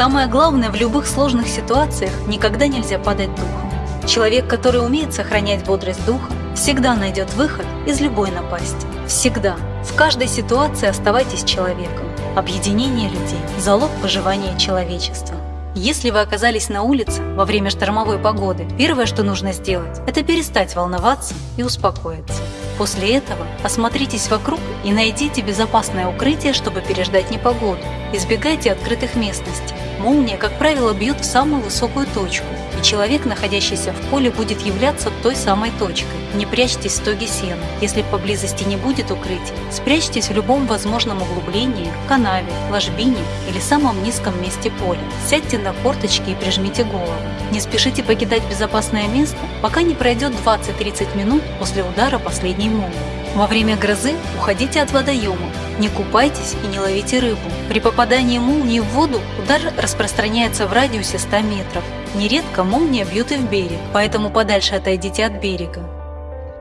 Самое главное, в любых сложных ситуациях никогда нельзя падать духом. Человек, который умеет сохранять бодрость духа, всегда найдет выход из любой напасти. Всегда. В каждой ситуации оставайтесь человеком. Объединение людей – залог выживания человечества. Если вы оказались на улице во время штормовой погоды, первое, что нужно сделать, это перестать волноваться и успокоиться. После этого осмотритесь вокруг и найдите безопасное укрытие, чтобы переждать непогоду. Избегайте открытых местностей. Молния, как правило, бьет в самую высокую точку, и человек, находящийся в поле, будет являться той самой точкой. Не прячьтесь в стоге сена. Если поблизости не будет укрытия, спрячьтесь в любом возможном углублении, канаве, ложбине или самом низком месте поля. Сядьте на корточки и прижмите голову. Не спешите покидать безопасное место, пока не пройдет 20-30 минут после удара последней молнии. Во время грозы уходите от водоема, не купайтесь и не ловите рыбу. При попадании молнии в воду удар распространяется в радиусе 100 метров. Нередко молния бьет и в берег, поэтому подальше отойдите от берега.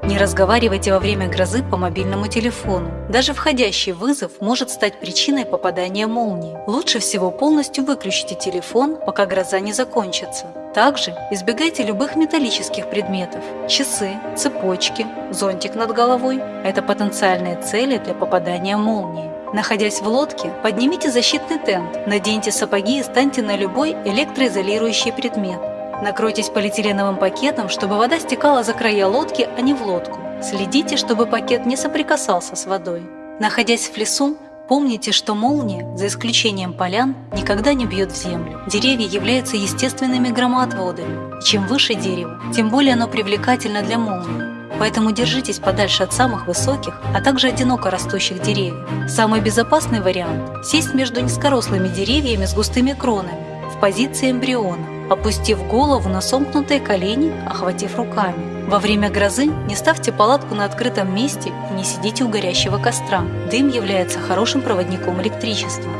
Не разговаривайте во время грозы по мобильному телефону. Даже входящий вызов может стать причиной попадания молнии. Лучше всего полностью выключите телефон, пока гроза не закончится. Также избегайте любых металлических предметов. Часы, цепочки, зонтик над головой – это потенциальные цели для попадания молнии. Находясь в лодке, поднимите защитный тент, наденьте сапоги и станьте на любой электроизолирующий предмет. Накройтесь полиэтиленовым пакетом, чтобы вода стекала за края лодки, а не в лодку. Следите, чтобы пакет не соприкасался с водой. Находясь в лесу, помните, что молния, за исключением полян, никогда не бьет в землю. Деревья являются естественными громоотводами. И чем выше дерево, тем более оно привлекательно для молнии. Поэтому держитесь подальше от самых высоких, а также одиноко растущих деревьев. Самый безопасный вариант – сесть между низкорослыми деревьями с густыми кронами в позиции эмбриона, опустив голову на сомкнутые колени, охватив руками. Во время грозы не ставьте палатку на открытом месте и не сидите у горящего костра. Дым является хорошим проводником электричества.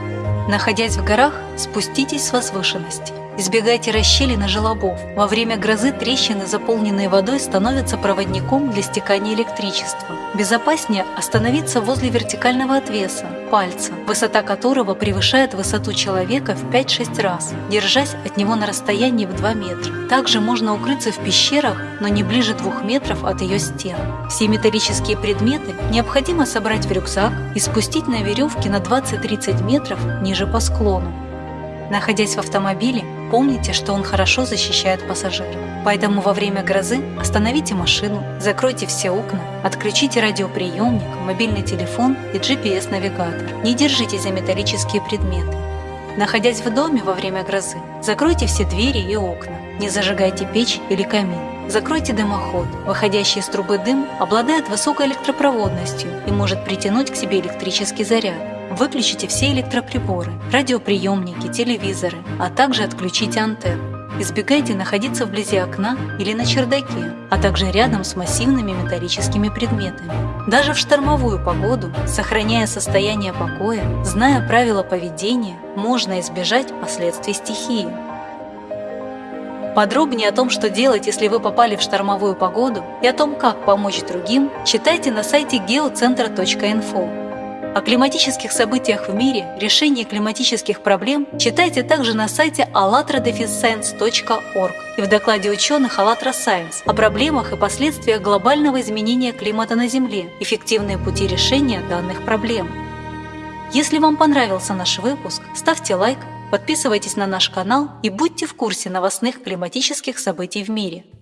Находясь в горах, спуститесь с возвышенности. Избегайте расщелин и желобов. Во время грозы трещины, заполненные водой, становятся проводником для стекания электричества. Безопаснее остановиться возле вертикального отвеса, пальца, высота которого превышает высоту человека в 5-6 раз, держась от него на расстоянии в 2 метра. Также можно укрыться в пещерах, но не ближе 2 метров от ее стен. Все металлические предметы необходимо собрать в рюкзак и спустить на веревке на 20-30 метров ниже по склону. Находясь в автомобиле, помните, что он хорошо защищает пассажиров. Поэтому во время грозы остановите машину, закройте все окна, отключите радиоприемник, мобильный телефон и GPS-навигатор. Не держитесь за металлические предметы. Находясь в доме во время грозы, закройте все двери и окна. Не зажигайте печь или камин. Закройте дымоход. Выходящий из трубы дым обладает высокой электропроводностью и может притянуть к себе электрический заряд. Выключите все электроприборы, радиоприемники, телевизоры, а также отключите антенну. Избегайте находиться вблизи окна или на чердаке, а также рядом с массивными металлическими предметами. Даже в штормовую погоду, сохраняя состояние покоя, зная правила поведения, можно избежать последствий стихии. Подробнее о том, что делать, если вы попали в штормовую погоду, и о том, как помочь другим, читайте на сайте geocenter.info. О климатических событиях в мире, решении климатических проблем читайте также на сайте allatradefisscience.org и в докладе ученых АЛЛАТРА Science о проблемах и последствиях глобального изменения климата на Земле, эффективные пути решения данных проблем. Если вам понравился наш выпуск, ставьте лайк, подписывайтесь на наш канал и будьте в курсе новостных климатических событий в мире –